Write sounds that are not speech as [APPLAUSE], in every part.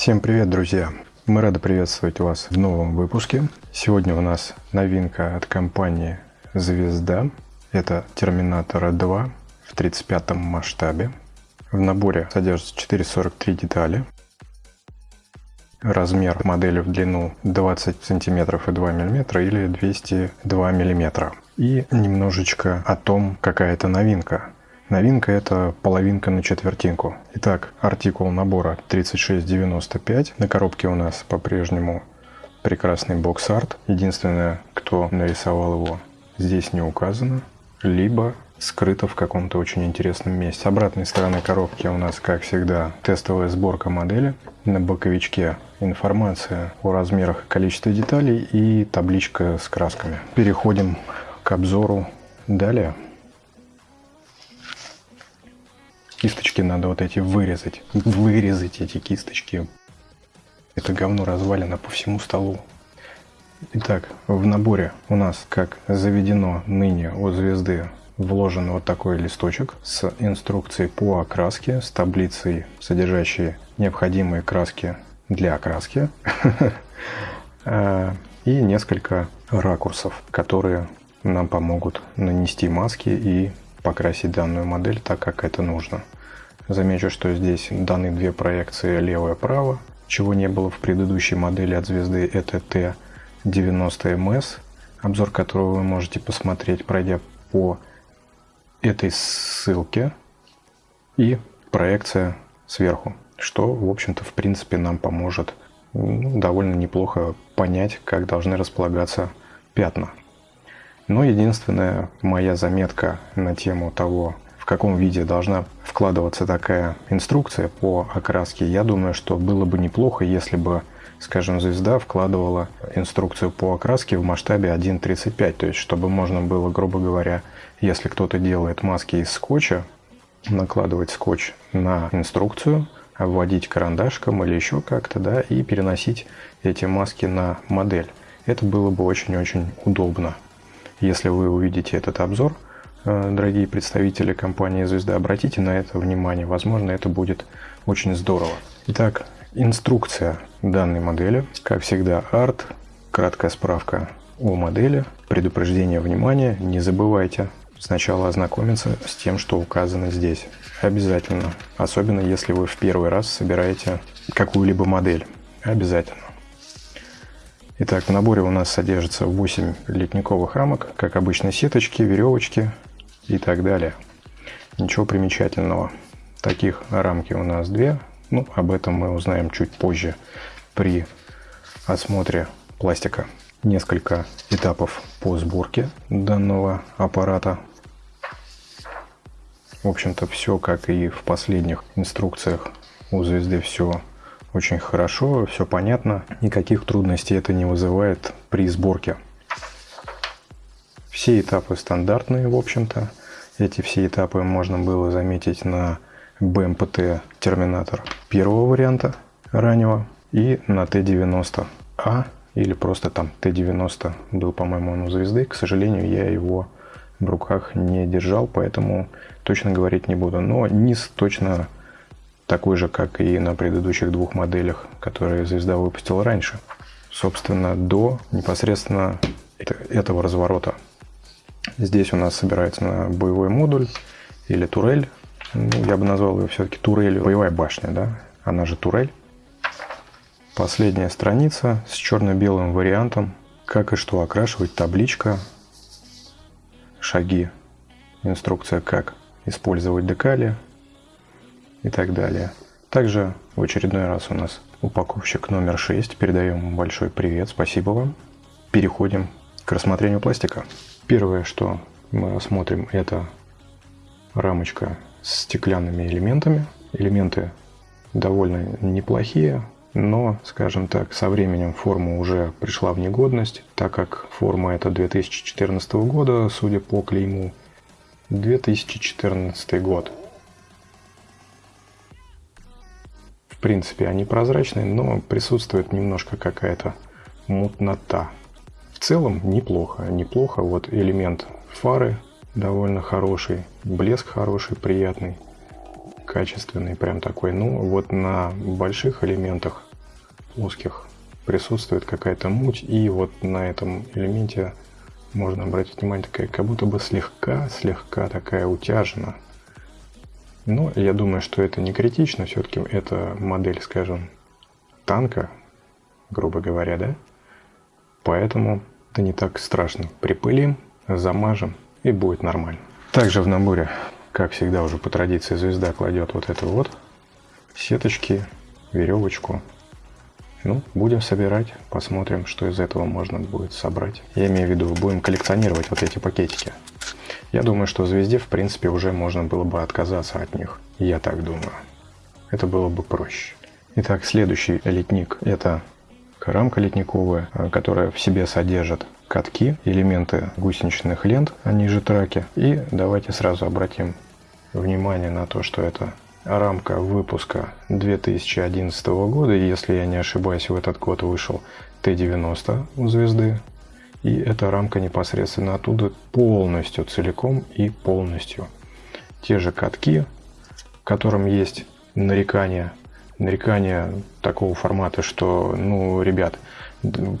Всем привет, друзья! Мы рады приветствовать вас в новом выпуске. Сегодня у нас новинка от компании «Звезда». Это «Терминатор 2» в 35 масштабе. В наборе содержится 443 детали. Размер модели в длину 20 сантиметров и 2 миллиметра или 202 миллиметра. И немножечко о том, какая это новинка. Новинка это половинка на четвертинку. Итак, артикул набора 3695. На коробке у нас по-прежнему прекрасный бокс-арт. Единственное, кто нарисовал его, здесь не указано. Либо скрыто в каком-то очень интересном месте. С обратной стороны коробки у нас, как всегда, тестовая сборка модели. На боковичке информация о размерах и количестве деталей и табличка с красками. Переходим к обзору далее. Кисточки надо вот эти вырезать. Вырезать эти кисточки. Это говно развалено по всему столу. Итак, в наборе у нас, как заведено ныне у звезды, вложен вот такой листочек с инструкцией по окраске, с таблицей, содержащей необходимые краски для окраски [LAUGHS] и несколько ракурсов, которые нам помогут нанести маски и покрасить данную модель так, как это нужно. Замечу, что здесь даны две проекции лево-право, чего не было в предыдущей модели от звезды, это T90MS, обзор которого вы можете посмотреть, пройдя по этой ссылке, и проекция сверху, что, в общем-то, в принципе, нам поможет довольно неплохо понять, как должны располагаться пятна. Но единственная моя заметка на тему того, в каком виде должна вкладываться такая инструкция по окраске, я думаю, что было бы неплохо, если бы, скажем, звезда вкладывала инструкцию по окраске в масштабе 1.35, то есть чтобы можно было, грубо говоря, если кто-то делает маски из скотча, накладывать скотч на инструкцию, вводить карандашком или еще как-то, да, и переносить эти маски на модель. Это было бы очень-очень удобно. Если вы увидите этот обзор, э, дорогие представители компании «Звезда», обратите на это внимание. Возможно, это будет очень здорово. Итак, инструкция данной модели. Как всегда, арт, краткая справка о модели, предупреждение внимания. Не забывайте сначала ознакомиться с тем, что указано здесь. Обязательно. Особенно, если вы в первый раз собираете какую-либо модель. Обязательно. Итак, в наборе у нас содержится 8 литниковых рамок, как обычно сеточки, веревочки и так далее. Ничего примечательного. Таких рамки у нас две. Ну, об этом мы узнаем чуть позже при осмотре пластика. Несколько этапов по сборке данного аппарата. В общем-то, все как и в последних инструкциях у звезды все очень хорошо, все понятно, никаких трудностей это не вызывает при сборке. Все этапы стандартные, в общем-то. Эти все этапы можно было заметить на BMPT терминатор первого варианта раннего и на Т-90А или просто там Т-90 был, по-моему, он у звезды. К сожалению, я его в руках не держал, поэтому точно говорить не буду. Но низ точно такой же, как и на предыдущих двух моделях, которые звезда выпустила раньше. Собственно, до непосредственно этого разворота. Здесь у нас собирается боевой модуль или турель. Ну, я бы назвал ее все-таки турелью. Боевая башня, да? Она же турель. Последняя страница с черно-белым вариантом. Как и что окрашивать, табличка, шаги, инструкция, как использовать декали, и так далее. Также в очередной раз у нас упаковщик номер 6. Передаем большой привет, спасибо вам. Переходим к рассмотрению пластика. Первое, что мы рассмотрим, это рамочка с стеклянными элементами. Элементы довольно неплохие, но, скажем так, со временем форма уже пришла в негодность, так как форма это 2014 года, судя по клейму, 2014 год. Принципе, они прозрачные, но присутствует немножко какая-то мутнота. В целом неплохо, неплохо. Вот элемент фары довольно хороший, блеск хороший, приятный, качественный, прям такой. Ну, вот на больших элементах плоских присутствует какая-то муть, и вот на этом элементе можно обратить внимание, такая как будто бы слегка, слегка такая утяжена. Но я думаю, что это не критично, все-таки это модель, скажем, танка, грубо говоря, да? Поэтому это не так страшно. Припылим, замажем и будет нормально. Также в наборе, как всегда уже по традиции, звезда кладет вот это вот сеточки, веревочку. Ну, будем собирать, посмотрим, что из этого можно будет собрать. Я имею в виду, будем коллекционировать вот эти пакетики. Я думаю, что звезде, в принципе, уже можно было бы отказаться от них. Я так думаю. Это было бы проще. Итак, следующий литник – это рамка литниковая, которая в себе содержит катки, элементы гусеничных лент, они же траки. И давайте сразу обратим внимание на то, что это рамка выпуска 2011 года, если я не ошибаюсь, в этот год вышел Т-90 у звезды. И эта рамка непосредственно оттуда полностью, целиком и полностью. Те же катки, в котором есть нарекания, нарекания такого формата, что, ну, ребят,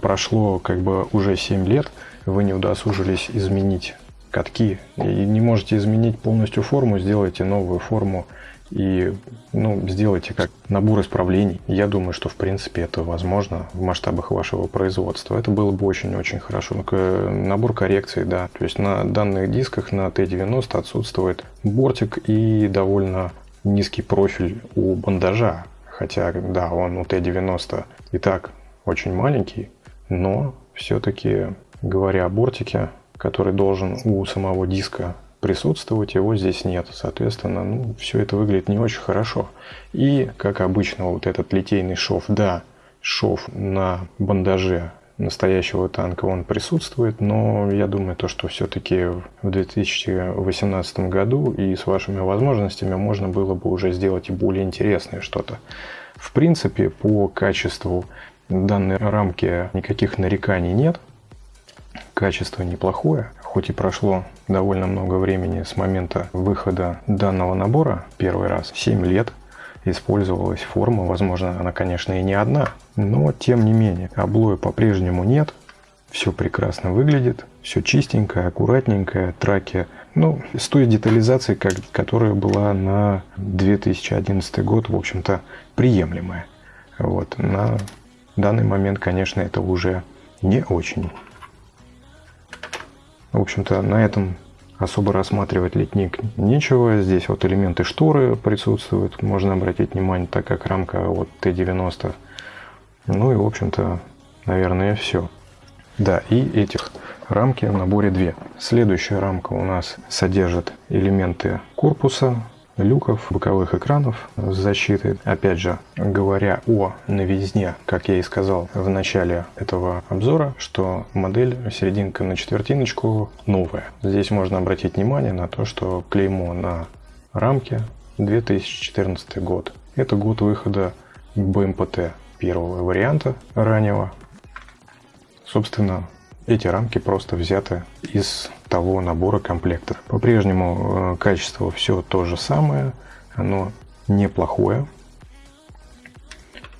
прошло как бы уже 7 лет, вы не удосужились изменить катки. И не можете изменить полностью форму, сделайте новую форму и ну, сделайте как набор исправлений. Я думаю, что в принципе это возможно в масштабах вашего производства. Это было бы очень-очень хорошо. Ну, набор коррекций, да. То есть на данных дисках на Т-90 отсутствует бортик и довольно низкий профиль у бандажа. Хотя, да, он у Т-90 и так очень маленький, но все-таки, говоря о бортике, который должен у самого диска присутствовать, его здесь нет. Соответственно, ну, все это выглядит не очень хорошо. И, как обычно, вот этот литейный шов, да, шов на бандаже настоящего танка он присутствует, но я думаю, то, что все-таки в 2018 году и с вашими возможностями можно было бы уже сделать и более интересное что-то. В принципе, по качеству данной рамки никаких нареканий нет. Качество неплохое хоть и прошло довольно много времени с момента выхода данного набора, первый раз, 7 лет, использовалась форма, возможно, она, конечно, и не одна, но тем не менее, облоя по-прежнему нет, все прекрасно выглядит, все чистенькое, аккуратненькое, траки, ну, с той детализацией, как, которая была на 2011 год, в общем-то, приемлемая. Вот, на данный момент, конечно, это уже не очень. В общем-то, на этом особо рассматривать литник нечего. Здесь вот элементы шторы присутствуют, можно обратить внимание, так как рамка вот Т-90. Ну и, в общем-то, наверное, все. Да, и этих рамки в наборе две. Следующая рамка у нас содержит элементы корпуса, люков, боковых экранов с защитой. Опять же, говоря о новизне, как я и сказал в начале этого обзора, что модель серединка на четвертиночку новая. Здесь можно обратить внимание на то, что клеймо на рамке 2014 год. Это год выхода БМПТ первого варианта раннего. Собственно, эти рамки просто взяты из того набора комплектов. По-прежнему э, качество все то же самое, оно неплохое.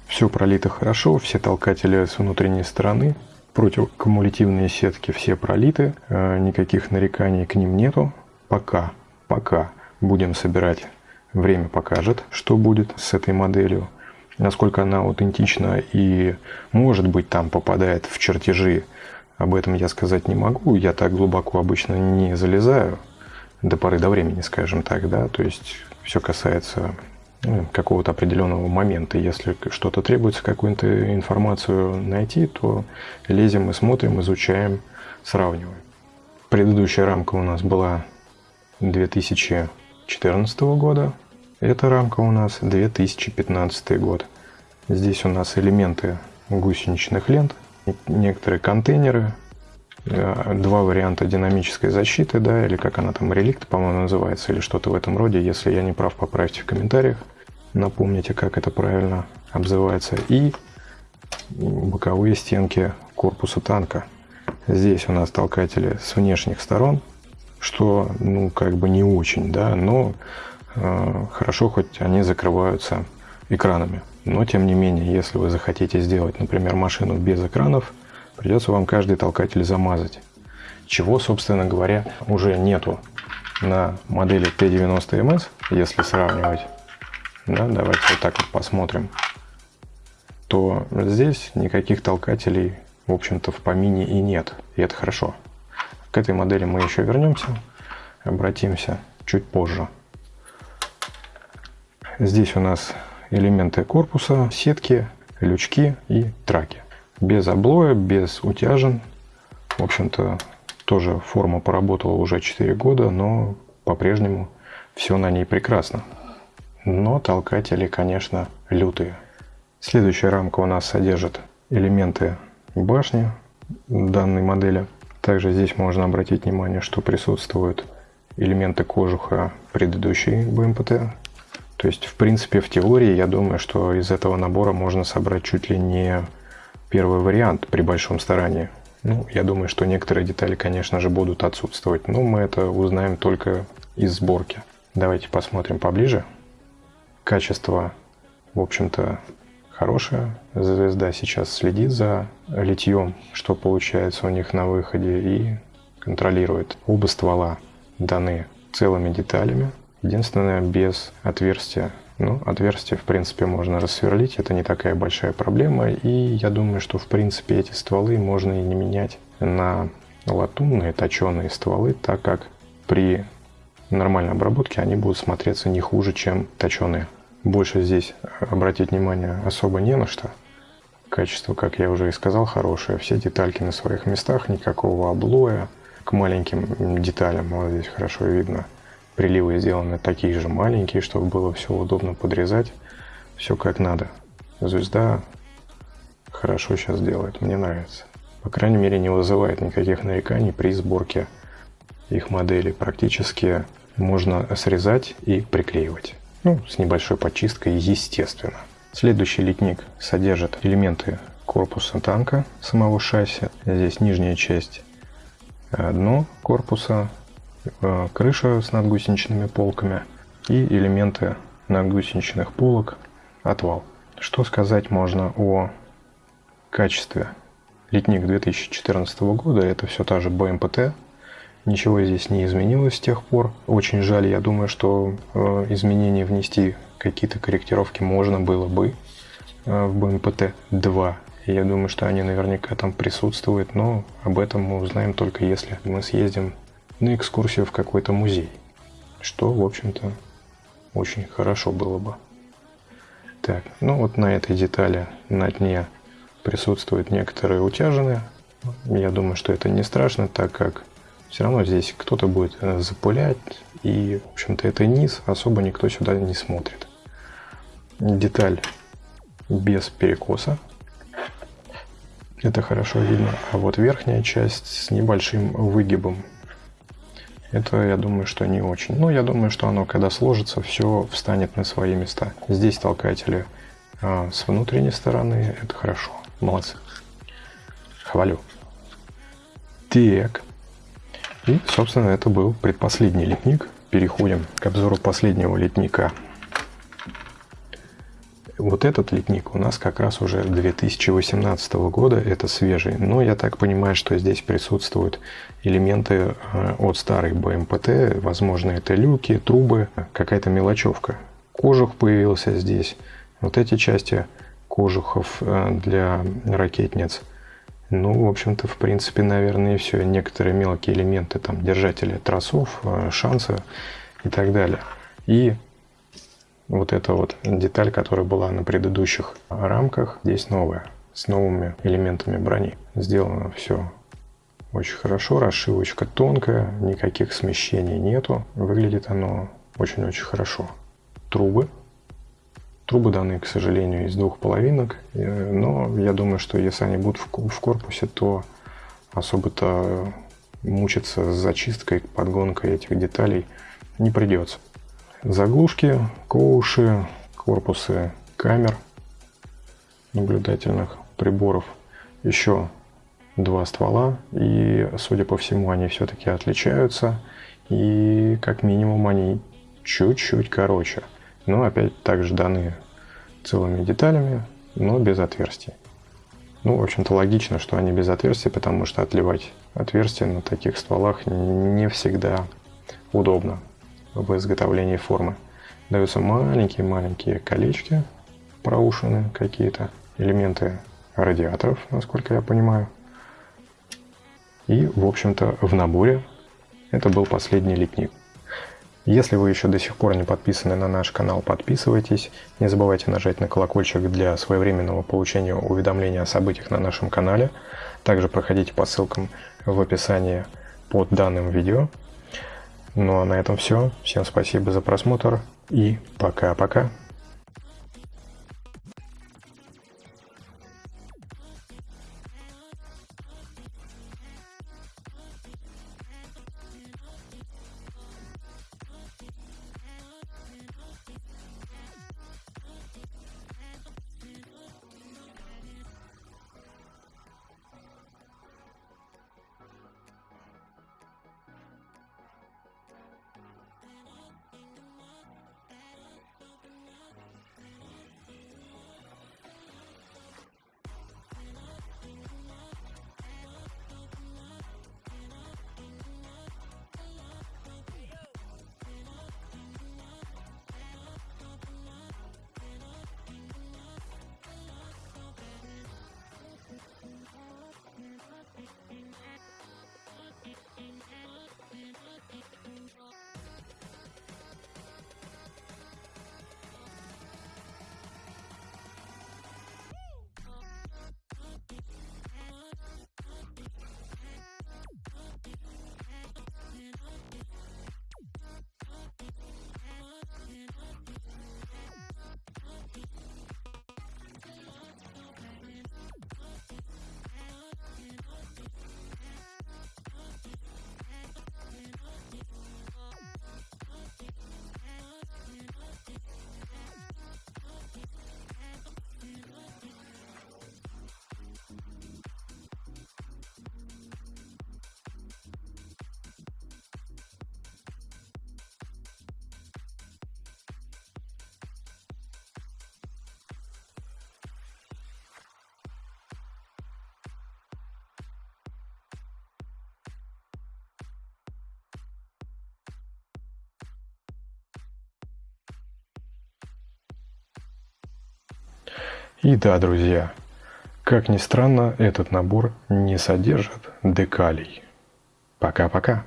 Все пролито хорошо, все толкатели с внутренней стороны, противокумулятивные сетки все пролиты, э, никаких нареканий к ним нету. Пока, пока будем собирать, время покажет, что будет с этой моделью насколько она аутентична и может быть там попадает в чертежи об этом я сказать не могу. Я так глубоко обычно не залезаю до поры до времени, скажем так, да. То есть все касается ну, какого-то определенного момента. Если что-то требуется, какую-то информацию найти, то лезем и смотрим, изучаем, сравниваем. Предыдущая рамка у нас была 2014 года. Эта рамка у нас 2015 год. Здесь у нас элементы гусеничных лент – некоторые контейнеры, э, два варианта динамической защиты, да, или как она там, реликт, по-моему, называется, или что-то в этом роде. Если я не прав, поправьте в комментариях. Напомните, как это правильно обзывается. И боковые стенки корпуса танка. Здесь у нас толкатели с внешних сторон, что, ну, как бы не очень, да, но э, хорошо, хоть они закрываются экранами. Но, тем не менее, если вы захотите сделать, например, машину без экранов, придется вам каждый толкатель замазать. Чего, собственно говоря, уже нету на модели T90MS, если сравнивать. Да, давайте вот так вот посмотрим. То здесь никаких толкателей, в общем-то, в помине и нет. И это хорошо. К этой модели мы еще вернемся, обратимся чуть позже. Здесь у нас элементы корпуса, сетки, лючки и траки. Без облоя, без утяжен. В общем-то, тоже форма поработала уже 4 года, но по-прежнему все на ней прекрасно. Но толкатели, конечно, лютые. Следующая рамка у нас содержит элементы башни данной модели. Также здесь можно обратить внимание, что присутствуют элементы кожуха предыдущей BMPT то есть, в принципе, в теории, я думаю, что из этого набора можно собрать чуть ли не первый вариант при большом старании. Ну, я думаю, что некоторые детали, конечно же, будут отсутствовать, но мы это узнаем только из сборки. Давайте посмотрим поближе. Качество, в общем-то, хорошее. Звезда сейчас следит за литьем, что получается у них на выходе, и контролирует. Оба ствола даны целыми деталями. Единственное, без отверстия. Ну, отверстие, в принципе, можно рассверлить, это не такая большая проблема. И я думаю, что, в принципе, эти стволы можно и не менять на латунные точеные стволы, так как при нормальной обработке они будут смотреться не хуже, чем точеные. Больше здесь обратить внимание особо не на что. Качество, как я уже и сказал, хорошее. Все детальки на своих местах, никакого облоя. К маленьким деталям вот здесь хорошо видно – Приливы сделаны такие же маленькие, чтобы было все удобно подрезать. Все как надо. Звезда хорошо сейчас делает, мне нравится. По крайней мере, не вызывает никаких нареканий при сборке их моделей. Практически можно срезать и приклеивать. Ну, с небольшой почисткой, естественно. Следующий литник содержит элементы корпуса танка, самого шасси. Здесь нижняя часть дно корпуса, крыша с надгусеничными полками и элементы надгусеничных полок отвал. Что сказать можно о качестве? Летник 2014 года это все та же БМПТ. Ничего здесь не изменилось с тех пор. Очень жаль, я думаю, что э, изменения внести, какие-то корректировки можно было бы э, в БМПТ 2. Я думаю, что они наверняка там присутствуют, но об этом мы узнаем только если мы съездим на экскурсию в какой-то музей, что, в общем-то, очень хорошо было бы. Так, ну вот на этой детали на дне присутствуют некоторые утяжины. Я думаю, что это не страшно, так как все равно здесь кто-то будет э, запылять, и, в общем-то, это низ, особо никто сюда не смотрит. Деталь без перекоса. Это хорошо видно. А вот верхняя часть с небольшим выгибом это, я думаю, что не очень. Но я думаю, что оно, когда сложится, все встанет на свои места. Здесь толкатели а, с внутренней стороны. Это хорошо. Молодцы. Хвалю. Так. И, собственно, это был предпоследний литник. Переходим к обзору последнего литника. Вот этот литник у нас как раз уже 2018 года, это свежий. Но я так понимаю, что здесь присутствуют элементы э, от старой БМПТ. Возможно, это люки, трубы, какая-то мелочевка. Кожух появился здесь. Вот эти части кожухов э, для ракетниц. Ну, в общем-то, в принципе, наверное, все. Некоторые мелкие элементы, там, держатели тросов, э, шансы и так далее. И вот эта вот деталь, которая была на предыдущих рамках, здесь новая, с новыми элементами брони. Сделано все очень хорошо, расшивочка тонкая, никаких смещений нету. Выглядит оно очень-очень хорошо. Трубы. Трубы даны, к сожалению, из двух половинок, э, но я думаю, что если они будут в корпусе, то особо-то мучиться с зачисткой, подгонкой этих деталей не придется заглушки, коуши, корпусы камер наблюдательных приборов. Еще два ствола, и, судя по всему, они все-таки отличаются, и как минимум они чуть-чуть короче. Но опять также даны целыми деталями, но без отверстий. Ну, в общем-то, логично, что они без отверстий, потому что отливать отверстия на таких стволах не всегда удобно в изготовлении формы. Даются маленькие-маленькие колечки, проушины какие-то, элементы радиаторов, насколько я понимаю. И, в общем-то, в наборе это был последний литник. Если вы еще до сих пор не подписаны на наш канал, подписывайтесь. Не забывайте нажать на колокольчик для своевременного получения уведомления о событиях на нашем канале. Также проходите по ссылкам в описании под данным видео. Ну а на этом все. Всем спасибо за просмотр и пока-пока. И да, друзья, как ни странно, этот набор не содержит декалей. Пока-пока.